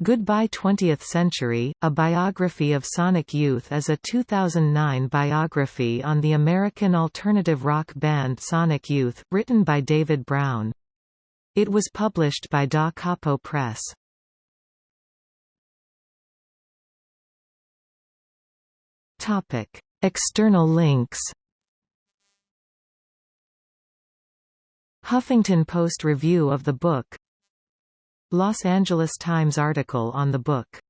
Goodbye 20th Century, A Biography of Sonic Youth is a 2009 biography on the American alternative rock band Sonic Youth, written by David Brown. It was published by Da Capo Press. External links Huffington Post review of the book Los Angeles Times article on the book